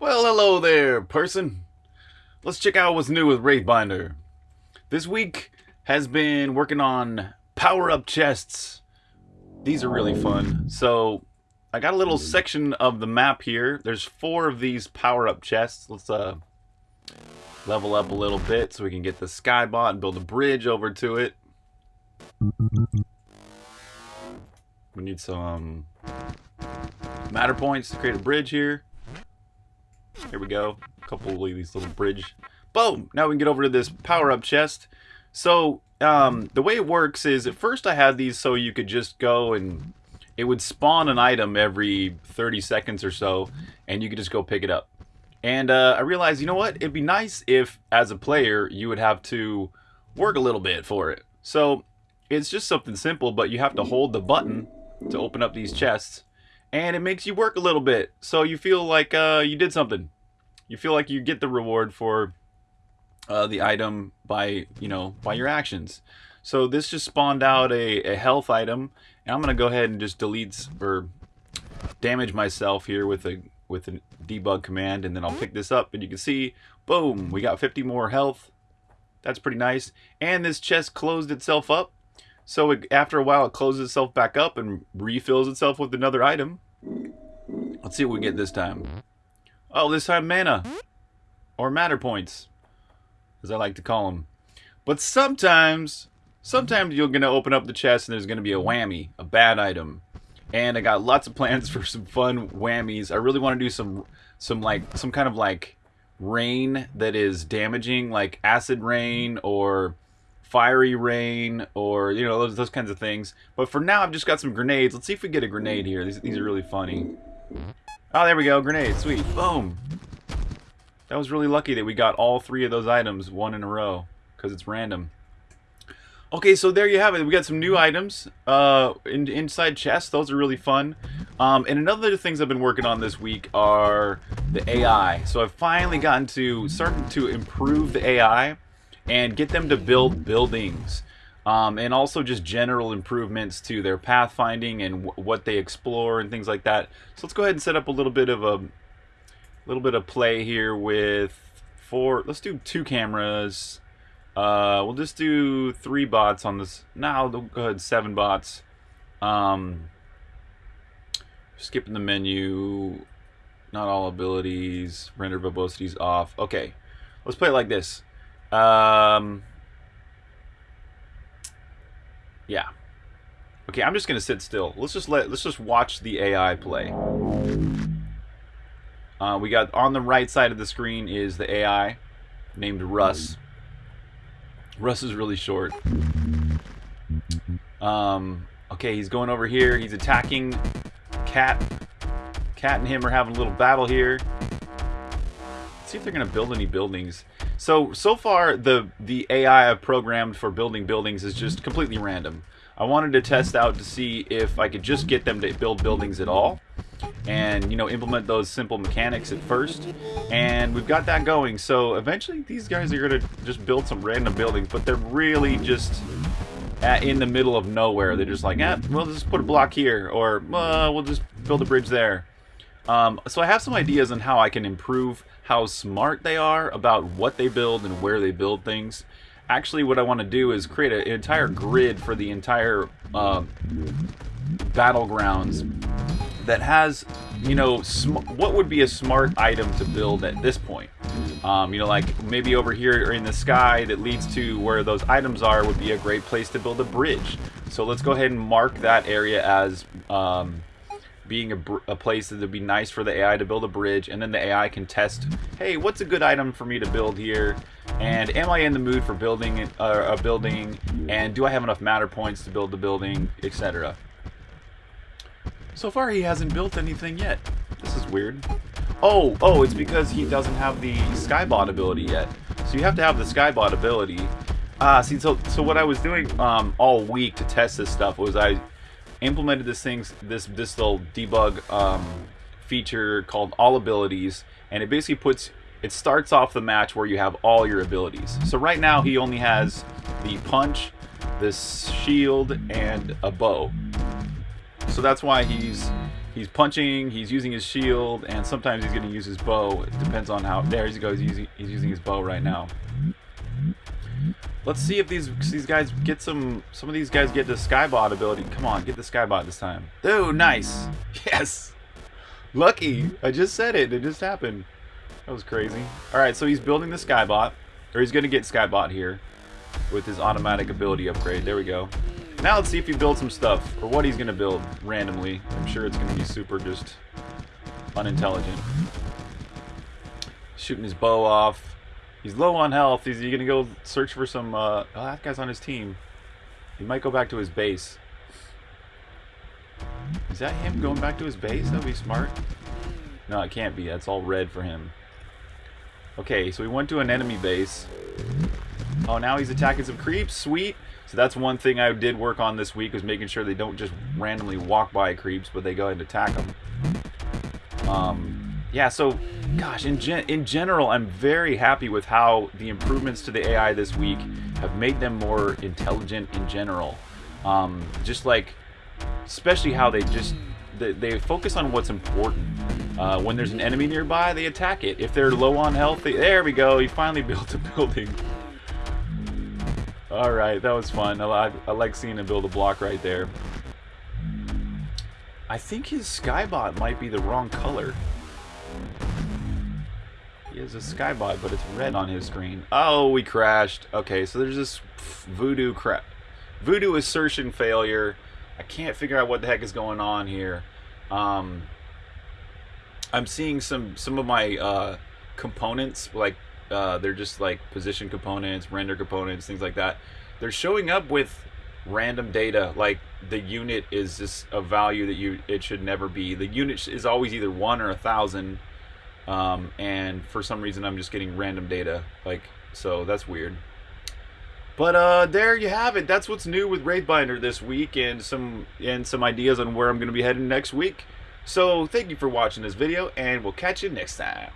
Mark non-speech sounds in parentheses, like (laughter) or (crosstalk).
Well, hello there, person. Let's check out what's new with Wraithbinder. This week has been working on power-up chests. These are really fun. So, I got a little section of the map here. There's four of these power-up chests. Let's uh level up a little bit so we can get the skybot and build a bridge over to it. We need some matter points to create a bridge here. Here we go. A couple of these little bridge. Boom! Now we can get over to this power-up chest. So, um, the way it works is at first I had these so you could just go and it would spawn an item every 30 seconds or so and you could just go pick it up. And uh, I realized, you know what? It'd be nice if, as a player, you would have to work a little bit for it. So it's just something simple, but you have to hold the button to open up these chests. And it makes you work a little bit. So you feel like uh, you did something. You feel like you get the reward for uh, the item by, you know, by your actions. So this just spawned out a, a health item. And I'm to go ahead and just delete or damage myself here with a with a debug command and then I'll pick this up and you can see boom we got 50 more health that's pretty nice and this chest closed itself up so it, after a while it closes itself back up and refills itself with another item let's see what we get this time oh this time mana or matter points as I like to call them but sometimes sometimes you're gonna open up the chest and there's gonna be a whammy a bad item and I got lots of plans (laughs) for some fun whammies. I really want to do some some like some kind of like rain that is damaging, like acid rain or fiery rain or you know those those kinds of things. But for now, I've just got some grenades. Let's see if we get a grenade here. These these are really funny. Oh, there we go, grenade. Sweet, boom. That was really lucky that we got all three of those items one in a row because it's random. Okay, so there you have it. We got some new items uh, in, inside chests. Those are really fun. Um, and another things I've been working on this week are the AI. So I've finally gotten to starting to improve the AI and get them to build buildings. Um, and also just general improvements to their pathfinding and what they explore and things like that. So let's go ahead and set up a little bit of a little bit of play here with four. Let's do two cameras. Uh, we'll just do three bots on this. Now, no, go ahead, seven bots. Um, skipping the menu. Not all abilities. Render verbosities off. Okay, let's play it like this. Um, yeah. Okay, I'm just gonna sit still. Let's just let. Let's just watch the AI play. Uh, we got on the right side of the screen is the AI named Russ. Russ is really short. Um, okay, he's going over here. He's attacking Cat. Cat and him are having a little battle here. Let's see if they're to build any buildings. So, so far, the, the AI I've programmed for building buildings is just completely random. I wanted to test out to see if I could just get them to build buildings at all and you know implement those simple mechanics at first. And we've got that going. So eventually these guys are gonna just build some random buildings but they're really just at, in the middle of nowhere. They're just like eh, we'll just put a block here or uh, we'll just build a bridge there um, so I have some ideas on how I can improve how smart they are about what they build and where they build things actually what I want to do is create an entire grid for the entire uh, battlegrounds that has, you know, what would be a smart item to build at this point? Um, you know, like maybe over here in the sky that leads to where those items are would be a great place to build a bridge. So let's go ahead and mark that area as um, being a, a, place that would be nice for the AI to build a bridge, and then the AI can test, hey, what's a good item for me to build here? And am I in the mood for building uh, a building? And do I have enough matter points to build the building, etc. So far, he hasn't built anything yet. This is weird. Oh, oh, it's because he doesn't have the Skybot ability yet. So you have to have the Skybot ability. Ah, see, so so what I was doing um, all week to test this stuff was I implemented this thing, this this little debug um, feature called All Abilities, and it basically puts it starts off the match where you have all your abilities. So right now he only has the punch, this shield, and a bow. So that's why he's He's punching, he's using his shield, and sometimes he's going to use his bow. It depends on how... There he goes, he's using, he's using his bow right now. Let's see if these these guys get some... Some of these guys get the Skybot ability. Come on, get the Skybot this time. Ooh, nice. (laughs) Yes. Lucky. I just said it. It just happened. That was crazy. Alright, so he's building the Skybot. Or he's going to get Skybot here. With his automatic ability upgrade. There we go. Now let's see if he builds some stuff. Or what he's going to build randomly. I'm sure it's going to be super just unintelligent. Shooting his bow off. He's low on health. Is he going to go search for some... Uh, oh, that guy's on his team. He might go back to his base. Is that him going back to his base? That'd be smart. No, it can't be. That's all red for him. Okay, so we went to an enemy base. Oh, now he's attacking some creeps. Sweet. So that's one thing I did work on this week was making sure they don't just randomly walk by creeps, but they go and attack them. Um, yeah, so, gosh, in, gen in general, I'm very happy with how the improvements to the AI this week have made them more intelligent in general. Um, just like, especially how they just, they, they focus on what's important. Uh, when there's an enemy nearby, they attack it. If they're low on health, they, there we go, he finally (laughs) built a building. Alright, that was fun. I, I like seeing him build a block right there. I think his Skybot might be the wrong color. Has a Skybot, but it's red on his screen. Oh, we crashed. Okay, so there's this voodoo crap. Voodoo assertion failure. I can't figure out what the heck is going on here. Um, I'm seeing some some of my uh, components like uh, they're just like position components, render components, things like that. They're showing up with random data, like the unit is just a value that you it should never be. The unit is always either one or a thousand, um, and for some reason I'm just getting random data. Like so, that's weird. But uh, there you have it. That's what's new with Wraithbinder this week, and some and some ideas on where I'm going to be heading next week. So thank you for watching this video, and we'll catch you next time.